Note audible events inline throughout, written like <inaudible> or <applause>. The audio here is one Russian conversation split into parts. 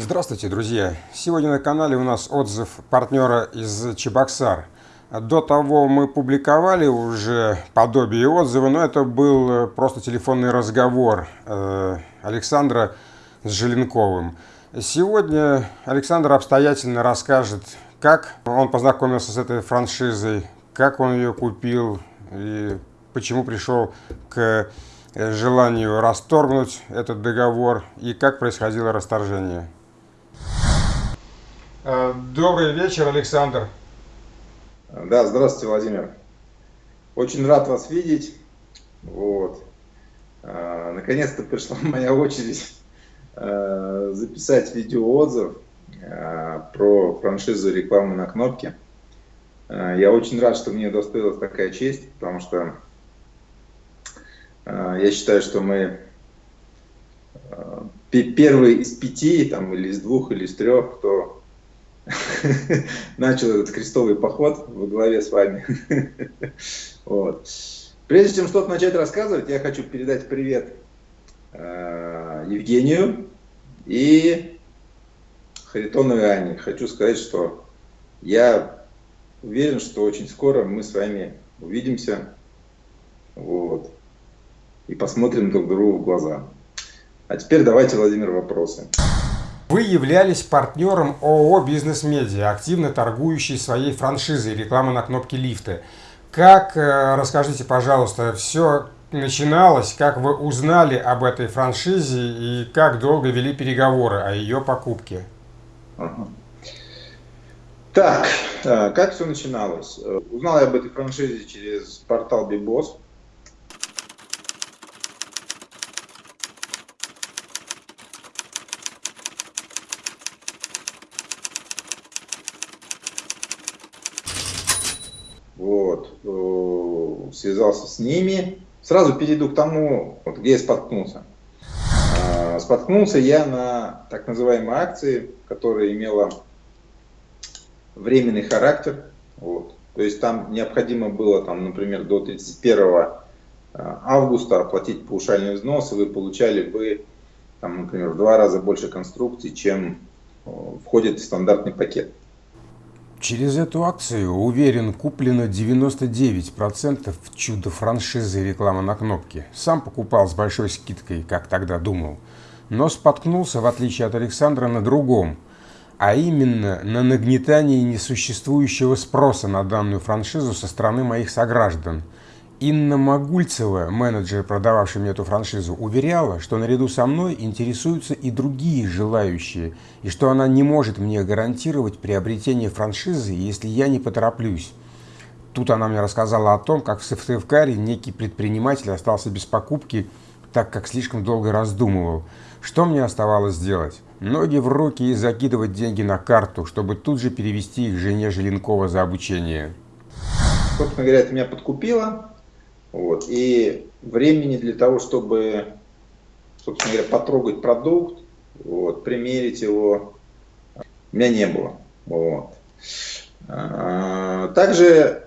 Здравствуйте, друзья! Сегодня на канале у нас отзыв партнера из Чебоксар. До того мы публиковали уже подобие отзыва, но это был просто телефонный разговор э, Александра с Желенковым. Сегодня Александр обстоятельно расскажет, как он познакомился с этой франшизой, как он ее купил и почему пришел к желанию расторгнуть этот договор и как происходило расторжение. Э, добрый вечер, Александр. Да, здравствуйте, Владимир. Очень рад вас видеть. Вот. Э, наконец-то пришла <laughs> моя очередь э, записать видеоотзыв про франшизу рекламы на кнопке. Я очень рад, что мне удостоилась такая честь, потому что я считаю, что мы первые из пяти, там, или из двух, или из трех, кто <laughs> начал этот крестовый поход во главе с вами. <laughs> вот. Прежде чем что-то начать рассказывать, я хочу передать привет э, Евгению и Харитоновой Ане. Хочу сказать, что я уверен, что очень скоро мы с вами увидимся вот, и посмотрим друг другу в глаза. А теперь давайте, Владимир, вопросы. Вы являлись партнером ООО «Бизнес Медиа», активно торгующей своей франшизой рекламы на кнопке лифта. Как, э, расскажите, пожалуйста, все начиналось, как вы узнали об этой франшизе и как долго вели переговоры о ее покупке? Так, э, как все начиналось? Э, узнал я об этой франшизе через портал Бибос. вот, э, связался с ними. Сразу перейду к тому, вот, где я споткнулся. А, споткнулся я на так называемой акции, которая имела временный характер. Вот. То есть там необходимо было, там, например, до 31 э, августа оплатить паушальный взнос, и вы получали бы, там, например, в два раза больше конструкций, чем э, входит в стандартный пакет. Через эту акцию, уверен, куплено 99% чудо франшизы реклама на кнопке. Сам покупал с большой скидкой, как тогда думал. Но споткнулся, в отличие от Александра, на другом. А именно на нагнетании несуществующего спроса на данную франшизу со стороны моих сограждан – Инна Магульцева, менеджер, продававший мне эту франшизу, уверяла, что наряду со мной интересуются и другие желающие, и что она не может мне гарантировать приобретение франшизы, если я не потороплюсь. Тут она мне рассказала о том, как в Сыктывкаре некий предприниматель остался без покупки, так как слишком долго раздумывал. Что мне оставалось делать? Ноги в руки и закидывать деньги на карту, чтобы тут же перевести их жене Желенкова за обучение. Собственно говоря, это меня подкупило. Вот. И времени для того, чтобы, собственно говоря, потрогать продукт, вот, примерить его, у меня не было. Вот. А, также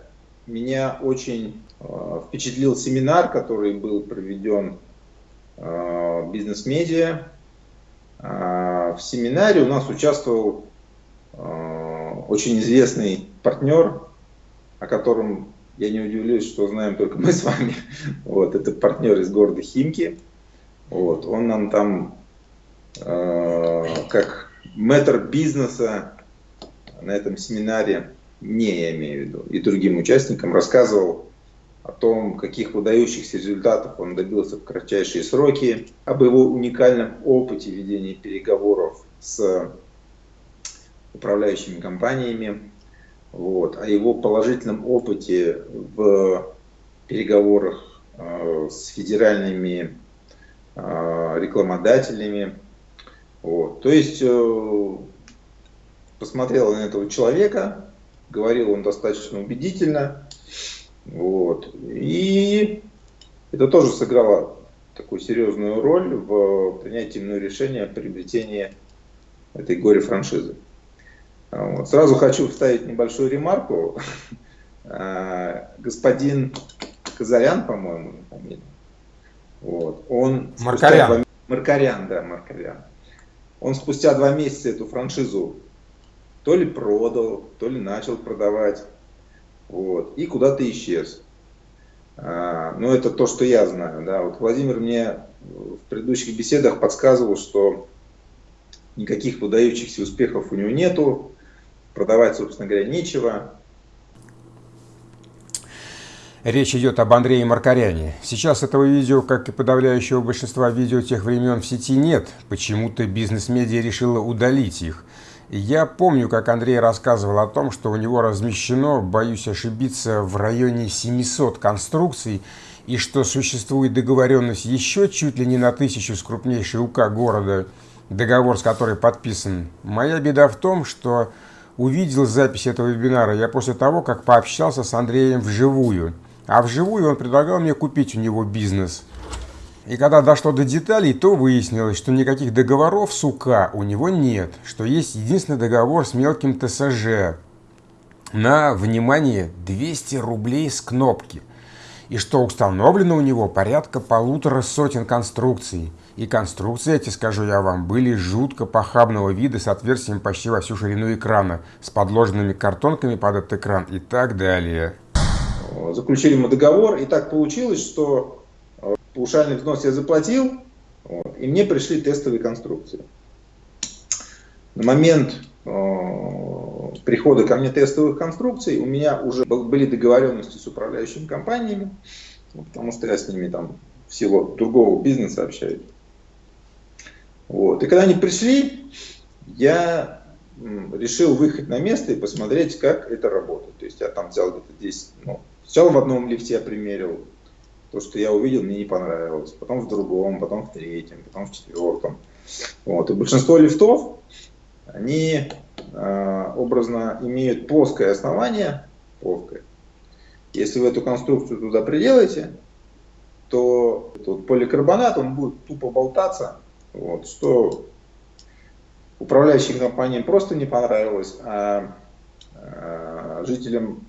меня очень а, впечатлил семинар, который был проведен а, бизнес-медиа. В семинаре у нас участвовал очень известный партнер, о котором я не удивлюсь, что знаем только мы с вами. Вот, это партнер из города Химки. Вот, он нам там э, как мэтр бизнеса на этом семинаре, не я имею в виду, и другим участникам рассказывал о том, каких выдающихся результатов он добился в кратчайшие сроки, об его уникальном опыте ведения переговоров с управляющими компаниями, вот, о его положительном опыте в переговорах э, с федеральными э, рекламодателями. Вот. То есть э, посмотрел на этого человека, говорил он достаточно убедительно. Вот. И это тоже сыграло такую серьезную роль в принятии мной решения о приобретении этой горе-франшизы. Вот. Сразу хочу вставить небольшую ремарку. <laughs> А, господин Казарян, по-моему, вот, он... Маркарян. Маркарян, да, Маркарян. он спустя два месяца эту франшизу то ли продал, то ли начал продавать, вот, и куда-то исчез. А, ну, это то, что я знаю, да. Вот Владимир мне в предыдущих беседах подсказывал, что никаких выдающихся успехов у него нету, продавать, собственно говоря, нечего. Речь идет об Андрее Маркаряне. Сейчас этого видео, как и подавляющего большинства видео тех времен в сети нет. Почему-то бизнес-медиа решила удалить их. Я помню, как Андрей рассказывал о том, что у него размещено, боюсь ошибиться, в районе 700 конструкций, и что существует договоренность еще чуть ли не на тысячу с крупнейшей УК города, договор с которой подписан. Моя беда в том, что увидел запись этого вебинара я после того, как пообщался с Андреем вживую. А вживую он предлагал мне купить у него бизнес. И когда дошло до деталей, то выяснилось, что никаких договоров с УК у него нет, что есть единственный договор с мелким ТСЖ на, внимание, 200 рублей с кнопки. И что установлено у него порядка полутора сотен конструкций. И конструкции эти, скажу я вам, были жутко похабного вида с отверстием почти во всю ширину экрана, с подложенными картонками под этот экран и так далее. Заключили мы договор, и так получилось, что Паушальный взнос я заплатил, и мне пришли тестовые конструкции. На момент э, прихода ко мне тестовых конструкций у меня уже были договоренности с управляющими компаниями, потому что я с ними там в силу другого бизнеса общаюсь. Вот. И когда они пришли, я решил выехать на место и посмотреть, как это работает. То есть я там взял где-то 10, ну, сначала в одном лифте я примерил, то, что я увидел, мне не понравилось. Потом в другом, потом в третьем, потом в четвертом. Вот. И большинство лифтов, они э, образно имеют плоское основание, плоское. Если вы эту конструкцию туда приделаете, то вот поликарбонат, он будет тупо болтаться, вот, что управляющим компаниям просто не понравилось, а, а жителям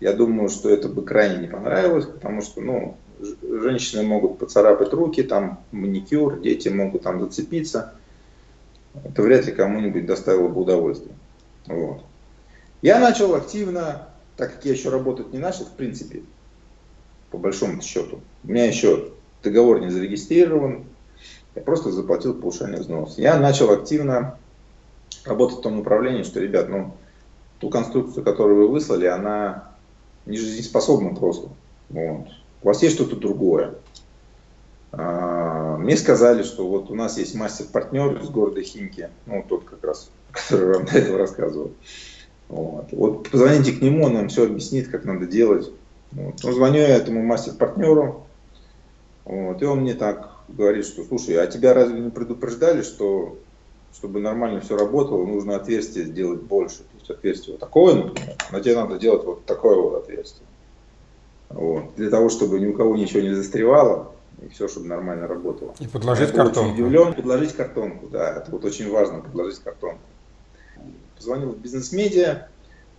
я думаю, что это бы крайне не понравилось, потому что, ну, женщины могут поцарапать руки, там маникюр, дети могут там зацепиться. Это вряд ли кому-нибудь доставило бы удовольствие. Вот. Я начал активно, так как я еще работать не начал, в принципе, по большому счету. У меня еще договор не зарегистрирован, я просто заплатил повышение взнос. Я начал активно работать в том направлении, что, ребят, ну, ту конструкцию, которую вы выслали, она не жизнеспособны просто. Вот. У вас есть что-то другое. А, мне сказали, что вот у нас есть мастер-партнер из города Химки, ну тот как раз, <laughs> который вам до этого рассказывал. Вот. вот позвоните к нему, он нам все объяснит, как надо делать. Вот. Ну, звоню я этому мастер-партнеру, вот, и он мне так говорит, что слушай, а тебя разве не предупреждали, что чтобы нормально все работало, нужно отверстие сделать больше. То есть отверстие вот такое, например, но тебе надо делать вот такое вот отверстие. Вот. Для того, чтобы ни у кого ничего не застревало, и все, чтобы нормально работало. И подложить Я картонку. Очень удивлен, подложить картонку, да, это вот очень важно, подложить картонку. Позвонил в бизнес-медиа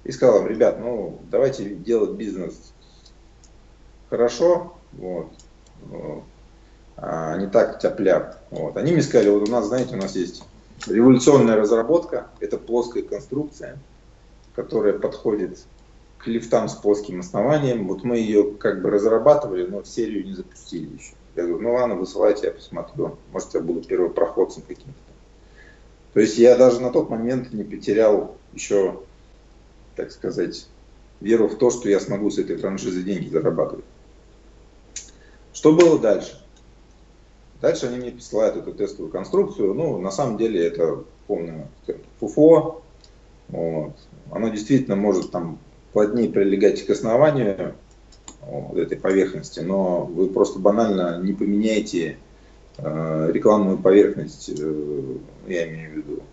и сказал им, ребят, ну давайте делать бизнес хорошо, вот, а не так тяп Вот. Они мне сказали, вот у нас, знаете, у нас есть Революционная разработка – это плоская конструкция, которая подходит к лифтам с плоским основанием. Вот мы ее как бы разрабатывали, но в серию не запустили еще. Я говорю, ну ладно, высылайте, я посмотрю. Может, я буду первопроходцем каким-то. То есть я даже на тот момент не потерял еще, так сказать, веру в то, что я смогу с этой франшизы деньги зарабатывать. Что было дальше? Дальше они мне присылают эту тестовую конструкцию. Ну, на самом деле это полное фуфо. Вот. Оно действительно может там плотнее прилегать к основанию вот, этой поверхности, но вы просто банально не поменяете э, рекламную поверхность, э, я имею в виду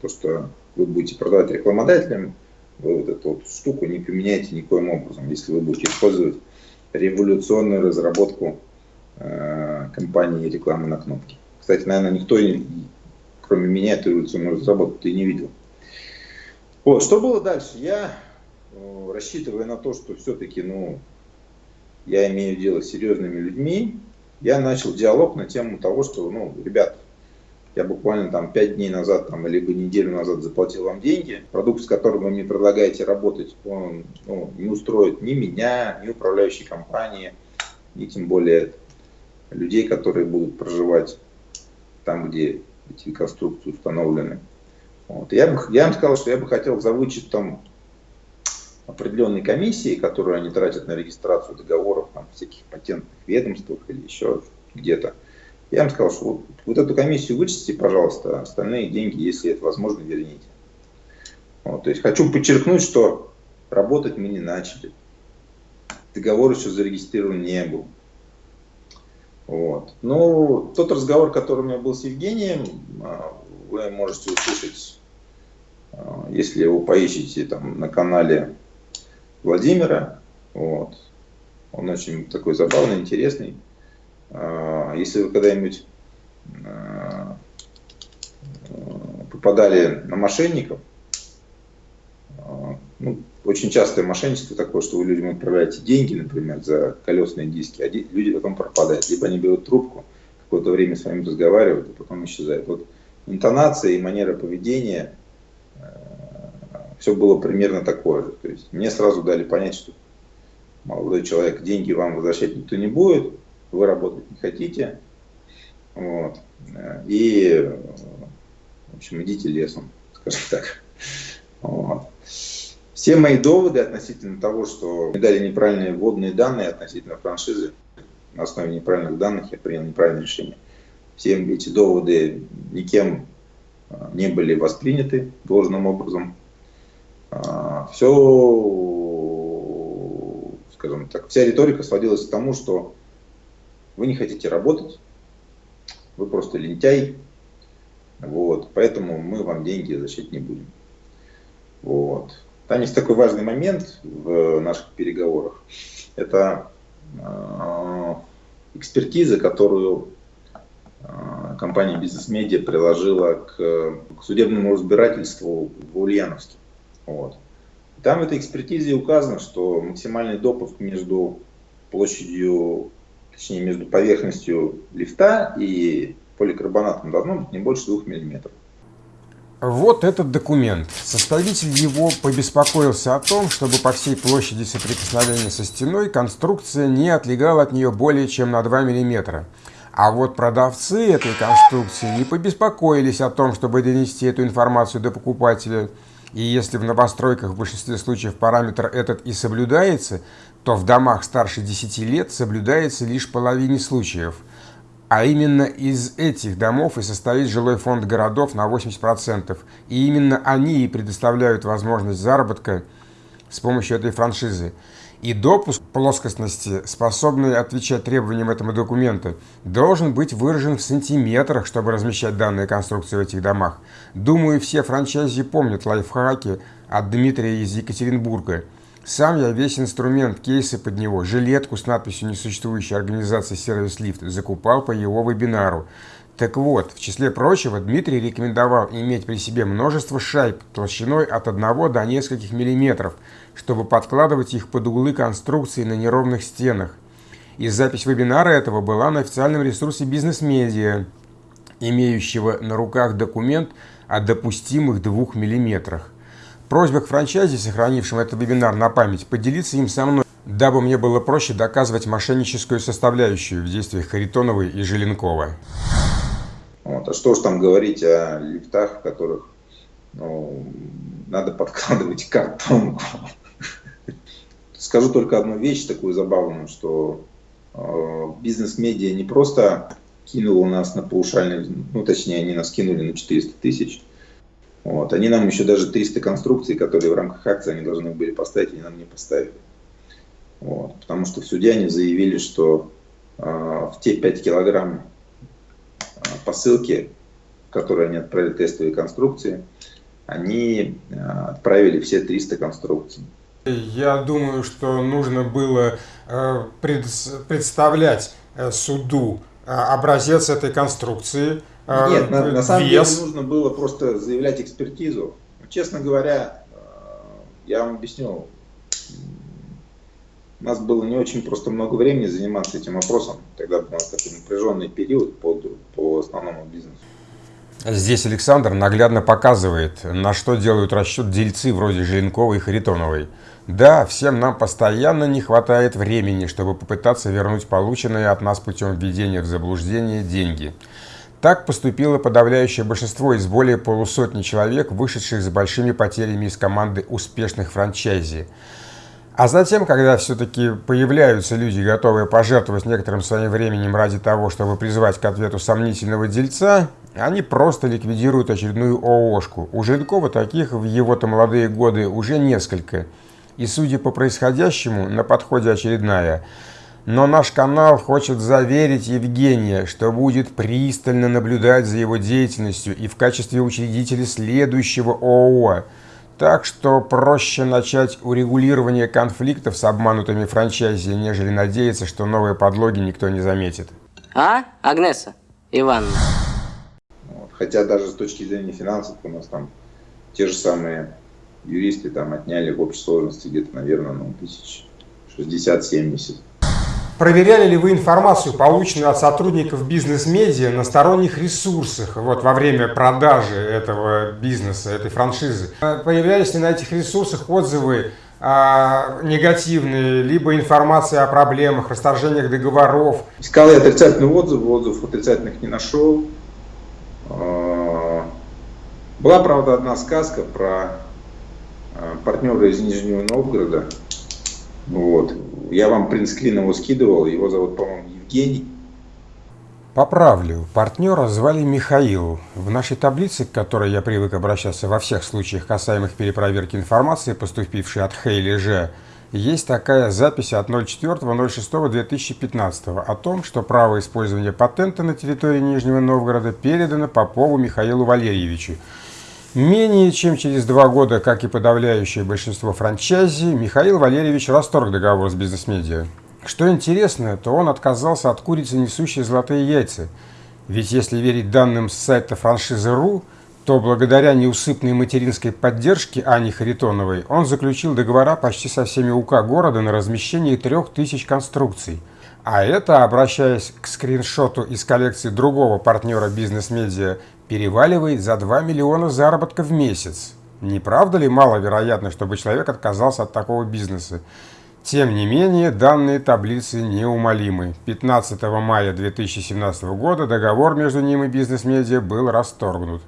то, что вы будете продавать рекламодателям, вы вот эту вот штуку не поменяете никоим образом, если вы будете использовать революционную разработку компании рекламы на кнопке. Кстати, наверное, никто, кроме меня, эту революционную разработку и не видел. Вот, что было дальше? Я, э, рассчитывая на то, что все-таки, ну, я имею дело с серьезными людьми, я начал диалог на тему того, что, ну, ребят, я буквально там 5 дней назад там, либо неделю назад заплатил вам деньги, продукт, с которым вы мне предлагаете работать, он ну, не устроит ни меня, ни управляющей компании, ни тем более людей, которые будут проживать там, где эти конструкции установлены. Вот. Я, бы, я им сказал, что я бы хотел за вычетом определенной комиссии, которую они тратят на регистрацию договоров там, всяких патентных ведомствах или еще где-то, я им сказал, что вот, вот эту комиссию вычтите, пожалуйста, остальные деньги, если это возможно, верните. Вот, то есть хочу подчеркнуть, что работать мы не начали. Договор еще зарегистрирован не был. Вот. Но тот разговор, который у меня был с Евгением, а, вы можете услышать, а, если его поищите там на канале Владимира. Вот. Он очень такой забавный, интересный. А, если вы когда-нибудь попадали на мошенников, ну, очень частое мошенничество такое, что вы людям отправляете деньги, например, за колесные диски, а люди потом пропадают. Либо они берут трубку, какое-то время с вами разговаривают, а потом исчезают. Вот интонация и манера поведения, все было примерно такое же. То есть мне сразу дали понять, что молодой человек деньги вам возвращать никто не будет, вы работать не хотите, вот, и, в общем, идите лесом, скажем так. Вот. Все мои доводы относительно того, что мне дали неправильные вводные данные относительно франшизы, на основе неправильных данных я принял неправильное решение. Все эти доводы никем а, не были восприняты должным образом. А, Все, скажем так, вся риторика сводилась к тому, что вы не хотите работать, вы просто лентяй, вот, поэтому мы вам деньги возвращать не будем. Вот. Там есть такой важный момент в наших переговорах. Это э, экспертиза, которую э, компания Бизнес Медиа приложила к судебному разбирательству в Ульяновске. Вот. Там в этой экспертизе указано, что максимальный допуск между площадью точнее между поверхностью лифта и поликарбонатом должно быть не больше 2 мм. Вот этот документ. Составитель его побеспокоился о том, чтобы по всей площади соприкосновения со стеной конструкция не отлегала от нее более чем на 2 мм. А вот продавцы этой конструкции не побеспокоились о том, чтобы донести эту информацию до покупателя. И если в новостройках в большинстве случаев параметр этот и соблюдается, то в домах старше 10 лет соблюдается лишь половине случаев. А именно из этих домов и состоит жилой фонд городов на 80%. И именно они и предоставляют возможность заработка с помощью этой франшизы. И допуск плоскостности, способный отвечать требованиям этого документа, должен быть выражен в сантиметрах, чтобы размещать данные конструкции в этих домах. Думаю, все франчайзи помнят лайфхаки от Дмитрия из Екатеринбурга – сам я весь инструмент, кейсы под него, жилетку с надписью несуществующей организации «Сервис Лифт» закупал по его вебинару. Так вот, в числе прочего, Дмитрий рекомендовал иметь при себе множество шайб толщиной от 1 до нескольких миллиметров, чтобы подкладывать их под углы конструкции на неровных стенах. И запись вебинара этого была на официальном ресурсе бизнес-медиа, имеющего на руках документ о допустимых 2 миллиметрах. Просьба к франчайзе, сохранившим этот вебинар на память, поделиться им со мной, дабы мне было проще доказывать мошенническую составляющую в действиях Харитоновой и Желенкова. Вот, а что ж там говорить о лифтах, в которых ну, надо подкладывать картонку. Скажу только одну вещь такую забавную, что э, бизнес-медиа не просто кинула нас на паушальный, ну точнее они нас кинули на 400 тысяч, вот. Они нам еще даже 300 конструкций, которые в рамках акции они должны были поставить, они нам не поставили. Вот. Потому что в суде они заявили, что э, в те 5 килограмм э, посылки, которые они отправили тестовые конструкции, они э, отправили все 300 конструкций. Я думаю, что нужно было э, пред, представлять э, суду образец этой конструкции, а, Нет, на, на самом вес. деле нужно было просто заявлять экспертизу. Честно говоря, э, я вам объясню, у нас было не очень просто много времени заниматься этим вопросом. Тогда был у нас такой напряженный период по, по основному бизнесу. Здесь Александр наглядно показывает, на что делают расчет дельцы вроде Желенковой и Харитоновой. Да, всем нам постоянно не хватает времени, чтобы попытаться вернуть полученные от нас путем введения в заблуждение деньги. Так поступило подавляющее большинство из более полусотни человек, вышедших с большими потерями из команды успешных франчайзи. А затем, когда все-таки появляются люди, готовые пожертвовать некоторым своим временем ради того, чтобы призвать к ответу сомнительного дельца, они просто ликвидируют очередную ООшку. У Жиркова таких в его-то молодые годы уже несколько. И судя по происходящему, на подходе очередная. Но наш канал хочет заверить Евгения, что будет пристально наблюдать за его деятельностью и в качестве учредителя следующего ООО – так что проще начать урегулирование конфликтов с обманутыми франчайзи, нежели надеяться, что новые подлоги никто не заметит. А, Агнеса Ивановна? Хотя даже с точки зрения финансов у нас там те же самые юристы там отняли в общей сложности где-то, наверное, ну, тысяч 60-70. Проверяли ли вы информацию, полученную от сотрудников бизнес-медиа на сторонних ресурсах вот, во время продажи этого бизнеса, этой франшизы? Появлялись ли на этих ресурсах отзывы а, негативные, либо информация о проблемах, расторжениях договоров? Искал я отрицательный отзыв, отзывов отрицательных не нашел. А, была, правда, одна сказка про а, партнера из Нижнего Новгорода. Вот. Я вам принтскрин его скидывал, его зовут, по-моему, Евгений. Поправлю, партнера звали Михаил. В нашей таблице, к которой я привык обращаться во всех случаях, касаемых перепроверки информации, поступившей от Хейли Ж, есть такая запись от 04.06.2015 о том, что право использования патента на территории Нижнего Новгорода передано Попову Михаилу Валерьевичу, Менее чем через два года, как и подавляющее большинство франчайзи, Михаил Валерьевич расторг договор с бизнес-медиа. Что интересно, то он отказался от курицы, несущей золотые яйца. Ведь если верить данным с сайта франшизы.ру, то благодаря неусыпной материнской поддержке Ани Харитоновой он заключил договора почти со всеми УК города на размещение трех тысяч конструкций. А это, обращаясь к скриншоту из коллекции другого партнера бизнес-медиа переваливает за 2 миллиона заработка в месяц. Не правда ли маловероятно, чтобы человек отказался от такого бизнеса? Тем не менее, данные таблицы неумолимы. 15 мая 2017 года договор между ним и бизнес-медиа был расторгнут.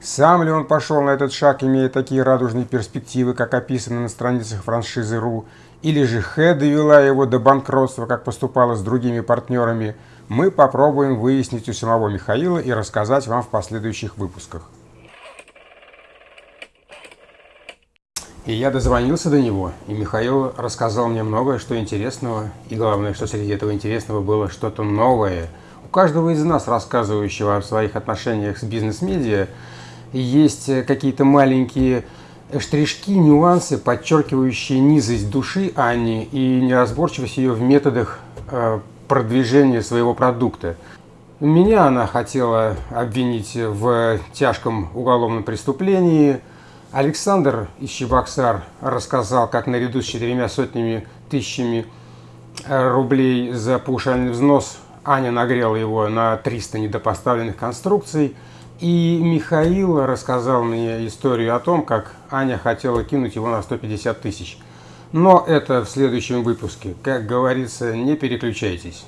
Сам ли он пошел на этот шаг, имея такие радужные перспективы, как описано на страницах франшизы РУ, или же Хэ довела его до банкротства, как поступала с другими партнерами – мы попробуем выяснить у самого Михаила и рассказать вам в последующих выпусках. И я дозвонился до него, и Михаил рассказал мне многое, что интересного, и главное, что среди этого интересного было что-то новое. У каждого из нас, рассказывающего о своих отношениях с бизнес-медиа, есть какие-то маленькие штришки, нюансы, подчеркивающие низость души Ани и неразборчивость ее в методах э, продвижения своего продукта. Меня она хотела обвинить в тяжком уголовном преступлении. Александр из Чебоксар рассказал, как наряду с четырьмя сотнями тысячами рублей за паушальный взнос Аня нагрела его на 300 недопоставленных конструкций. И Михаил рассказал мне историю о том, как Аня хотела кинуть его на 150 тысяч. Но это в следующем выпуске. Как говорится, не переключайтесь.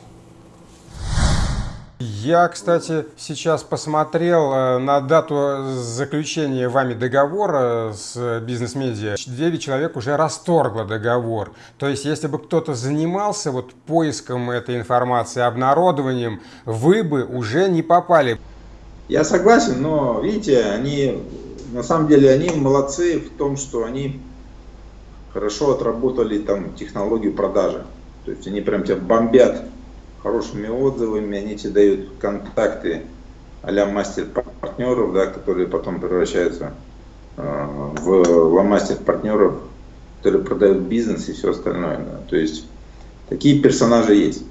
Я, кстати, сейчас посмотрел э, на дату заключения вами договора с бизнес-медиа. 9 человек уже расторгло договор. То есть, если бы кто-то занимался вот поиском этой информации, обнародованием, вы бы уже не попали. Я согласен, но видите, они на самом деле они молодцы в том, что они хорошо отработали там технологию продажи. То есть они прям тебя бомбят хорошими отзывами, они тебе дают контакты а-ля мастер-партнеров, да, которые потом превращаются э, в ломастер-партнеров, которые продают бизнес и все остальное. Да. То есть такие персонажи есть.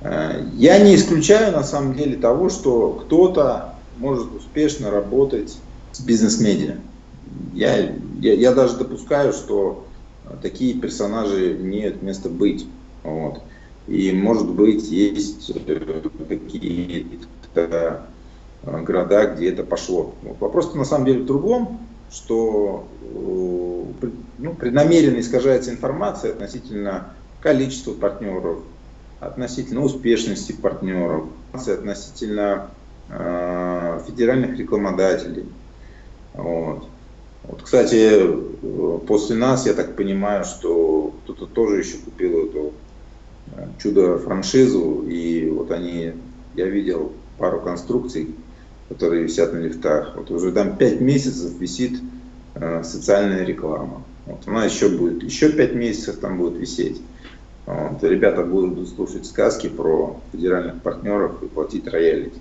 Э, я не исключаю на самом деле того, что кто-то может успешно работать с бизнес-медиа. Я, я, я даже допускаю, что такие персонажи имеют место быть. Вот. И может быть есть э, какие-то э, города, где это пошло. Вопрос на самом деле в другом, что ну, преднамеренно искажается информация относительно количества партнеров, относительно успешности партнеров, относительно э, федеральных рекламодателей. Вот. Вот, кстати, после нас, я так понимаю, что кто-то тоже еще купил эту э, чудо-франшизу, и вот они, я видел пару конструкций, которые висят на лифтах. Вот уже там 5 месяцев висит э, социальная реклама. Вот, она еще будет, еще 5 месяцев там будет висеть. Вот, ребята будут слушать сказки про федеральных партнеров и платить роялити.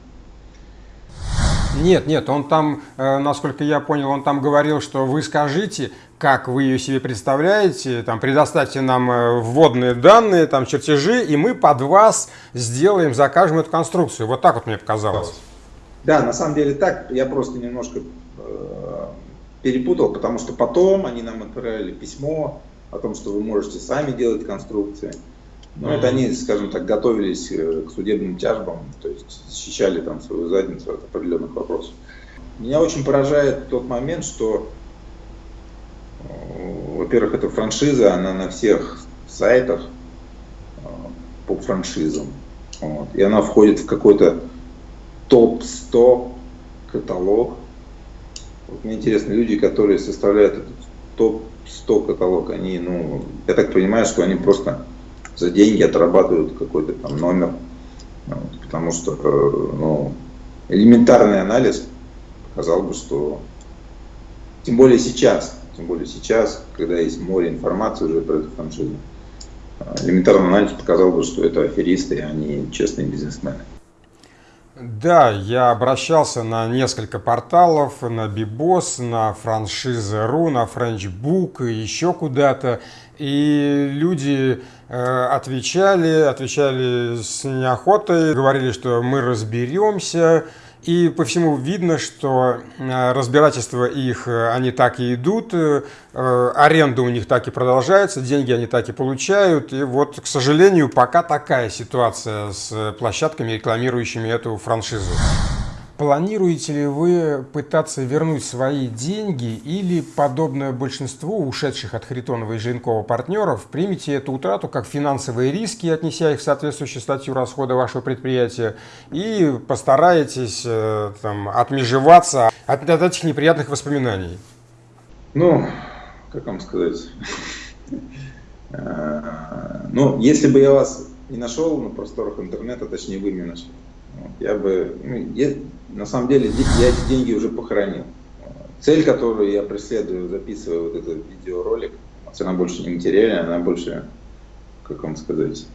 Нет, нет, он там, э, насколько я понял, он там говорил, что вы скажите, как вы ее себе представляете, там, предоставьте нам э, вводные данные, там, чертежи, и мы под вас сделаем, закажем эту конструкцию. Вот так вот мне показалось. Да, на самом деле так, я просто немножко э, перепутал, потому что потом они нам отправили письмо о том, что вы можете сами делать конструкции. Mm-hmm. это они, скажем так, готовились э, к судебным тяжбам, то есть защищали там свою задницу от определенных вопросов. Меня очень поражает тот момент, что, э, во-первых, эта франшиза, она на всех сайтах э, по франшизам. Вот, и она входит в какой-то топ-100 каталог. Вот мне интересно, люди, которые составляют этот топ-100 каталог, они, ну, я так понимаю, что они просто за деньги отрабатывают какой-то там номер. Вот, потому что э, ну, элементарный анализ показал бы, что тем более сейчас, тем более сейчас, когда есть море информации уже про эту франшизу, э, элементарный анализ показал бы, что это аферисты, а не честные бизнесмены. Да, я обращался на несколько порталов, на Bibos, на франшиза.ру, на Frenchbook, еще куда-то. И люди э, отвечали, отвечали с неохотой, говорили, что мы разберемся. И по всему видно, что э, разбирательства их, э, они так и идут, аренда у них так и продолжается, деньги они так и получают. И вот, к сожалению, пока такая ситуация с площадками, рекламирующими эту франшизу. Планируете ли вы пытаться вернуть свои деньги или, подобное большинству ушедших от Харитонова и Жиренкова партнеров, примите эту утрату как финансовые риски, отнеся их в соответствующую статью расхода вашего предприятия, и постараетесь э, там, отмежеваться от, от этих неприятных воспоминаний? Ну, как вам сказать? Э, ну, если бы я вас не нашел на просторах интернета, точнее вы меня нашли, я бы, ну, я, на самом деле, я эти деньги уже похоронил. Цель, которую я преследую, записывая вот этот видеоролик, она больше не материальная, она больше, как вам сказать,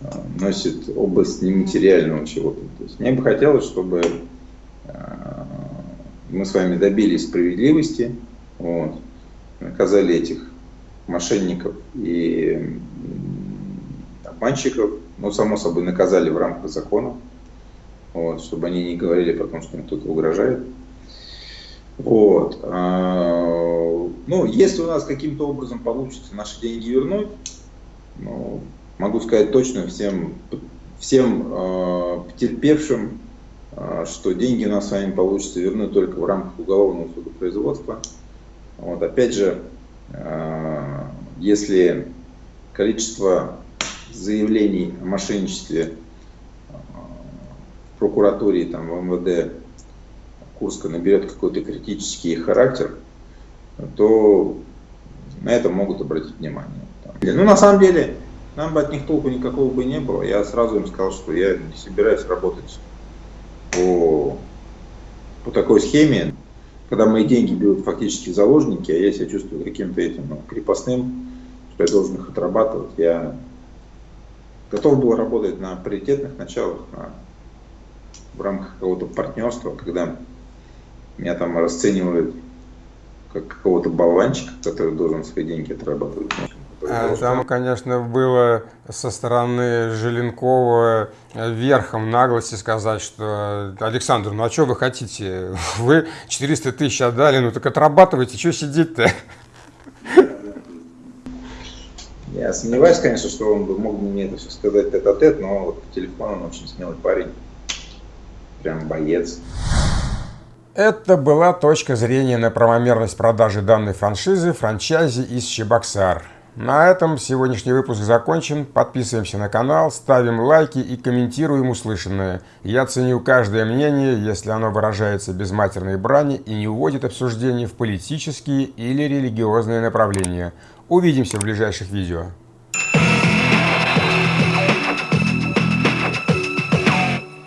а, носит область нематериального чего-то. То есть мне бы хотелось, чтобы а, мы с вами добились справедливости, вот, наказали этих мошенников и обманщиков, но, само собой, наказали в рамках закона вот, чтобы они не говорили про то, что им кто-то угрожает. Вот. А, ну, если у нас каким-то образом получится наши деньги вернуть, ну, могу сказать точно всем, всем э, потерпевшим, э, что деньги у нас с вами получится вернуть только в рамках уголовного судопроизводства. Вот, опять же, если количество заявлений о мошенничестве прокуратуре, там, в МВД Курска наберет какой-то критический характер, то на это могут обратить внимание. Ну, на самом деле, нам бы от них толку никакого бы не было. Я сразу им сказал, что я не собираюсь работать по, по такой схеме, когда мои деньги берут фактически заложники, а я себя чувствую каким-то этим ну, крепостным, что я должен их отрабатывать. Я готов был работать на паритетных началах, на в рамках какого-то партнерства, когда меня там расценивают как какого-то болванчика, который должен свои деньги отрабатывать. А, там, конечно, было со стороны Желенкова верхом наглости сказать, что Александр, ну а что вы хотите? <laughs> Вы 400 тысяч отдали, ну так отрабатывайте, что сидеть-то? <laughs> Я сомневаюсь, конечно, что он бы мог мне это все сказать тет-а-тет, но вот по телефону он очень смелый парень. Прям боец. Это была точка зрения на правомерность продажи данной франшизы франчайзи из Чебоксар. На этом сегодняшний выпуск закончен. Подписываемся на канал, ставим лайки и комментируем услышанное. Я ценю каждое мнение, если оно выражается без матерной брани и не уводит обсуждение в политические или религиозные направления. Увидимся в ближайших видео.